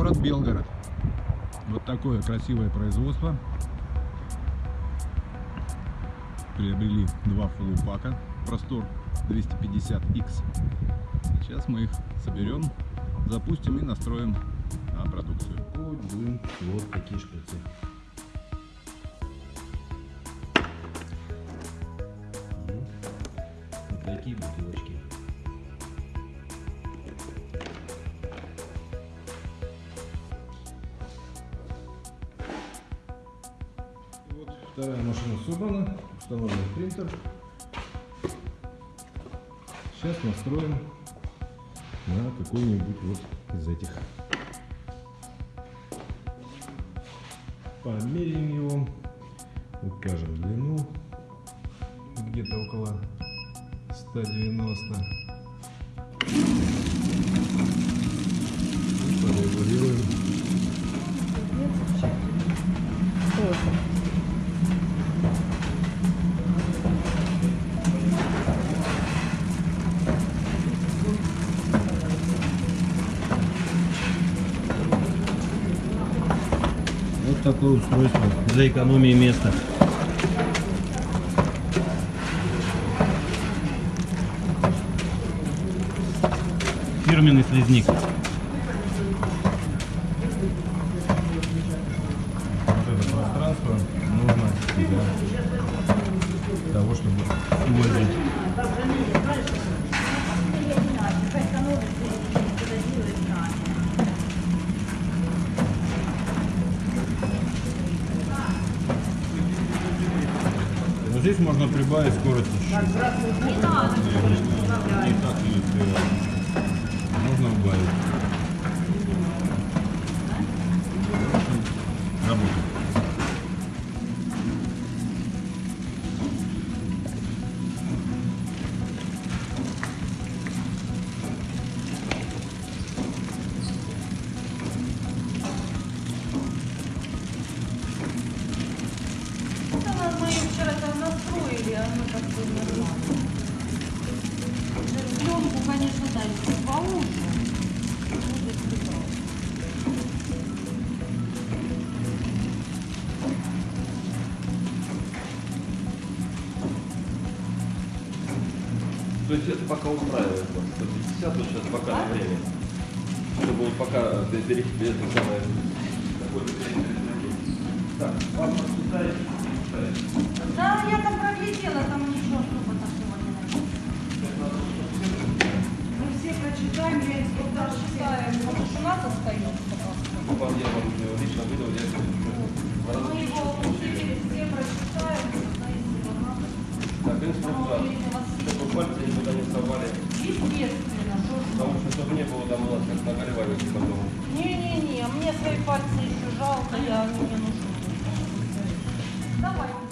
Город Белгород. Вот такое красивое производство. Приобрели два фуллупака. Простор 250X. Сейчас мы их соберем, запустим и настроим на продукцию. Будем вот такие шприцы. Вот такие бутылочки. Вторая машина собрана, установлен принтер. Сейчас настроим на какой-нибудь вот из этих. Померяем его, укажем длину, где-то около 190. Такое устройство для экономии места. Фирменный пространство нужно для того, чтобы увозить. Здесь можно прибавить скорость еще. Не так не успеваю. Можно убавить. Работает. Это мы вчера настроили, оно как бы нормально. Пленку, конечно, дали поуже. То есть это пока устраивает вас? 150, вот сейчас пока на время. Чтобы вот пока перейти это самое... Так, сейчас остается пока. Вам я вам лично выдал, я Мы ну, его обучили, все Так, инструкция. Чтобы пальцы никуда не совали. Естественно. Потому что чтобы не было там у нас как нагревали типа, потом. Не-не-не, а мне свои пальцы еще жалко, я они не нужны. Давай.